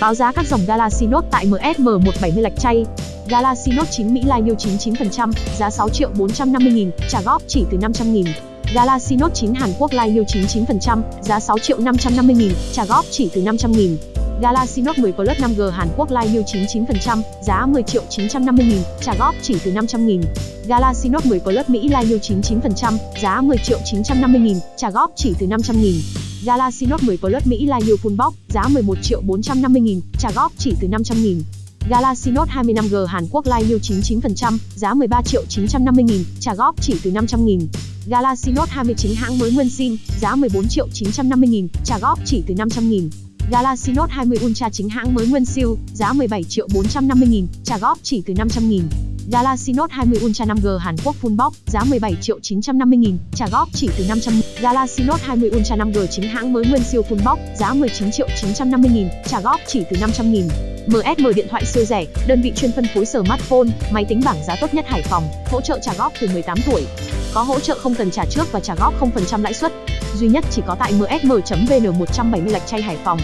Báo giá các dòng Galaxy Note tại MSM170 lạch chay. Galaxy Note 9 Mỹ Lai Live 99%, giá 6 triệu 450 nghìn, trả góp chỉ từ 500 nghìn. Galaxy Note 9 Hàn Quốc Lai Live 99%, giá 6 triệu 550 nghìn, trả góp chỉ từ 500 nghìn. Galaxy Note 10 Plus 5G Hàn Quốc Lai Live 99%, giá 10 triệu 950 nghìn, trả góp chỉ từ 500 nghìn. Galaxy Note 10 Plus Mỹ Lai Live 99%, giá 10 triệu 950 nghìn, trả góp chỉ từ 500 nghìn. Galaxy Note 10 Plus Mỹ Live Full Box, giá 11 triệu 450 nghìn, trả góp chỉ từ 500 nghìn. Galaxy Note 25G Hàn Quốc Live 99%, giá 13 triệu 950 nghìn, trả góp chỉ từ 500 nghìn. Galaxy Note 29 hãng mới nguyên sim, giá 14 triệu 950 nghìn, trả góp chỉ từ 500 nghìn. Galaxy Note 20 Ultra chính hãng mới nguyên siêu, giá 17 triệu 450 nghìn, trả góp chỉ từ 500 nghìn. Galaxy Note 20 Ultra 5G Hàn Quốc Full Box, giá 17 triệu 950 nghìn, trả góp chỉ từ 500 nghìn. Galaxy Note 20 Ultra 5G chính hãng mới nguyên siêu Full Box, giá 19 triệu 950 nghìn, trả góp chỉ từ 500 nghìn. MSM điện thoại siêu rẻ, đơn vị chuyên phân phối smartphone, máy tính bảng giá tốt nhất Hải Phòng, hỗ trợ trả góp từ 18 tuổi. Có hỗ trợ không cần trả trước và trả góp 0% lãi suất. Duy nhất chỉ có tại msm.vn 170 lạch chay Hải Phòng.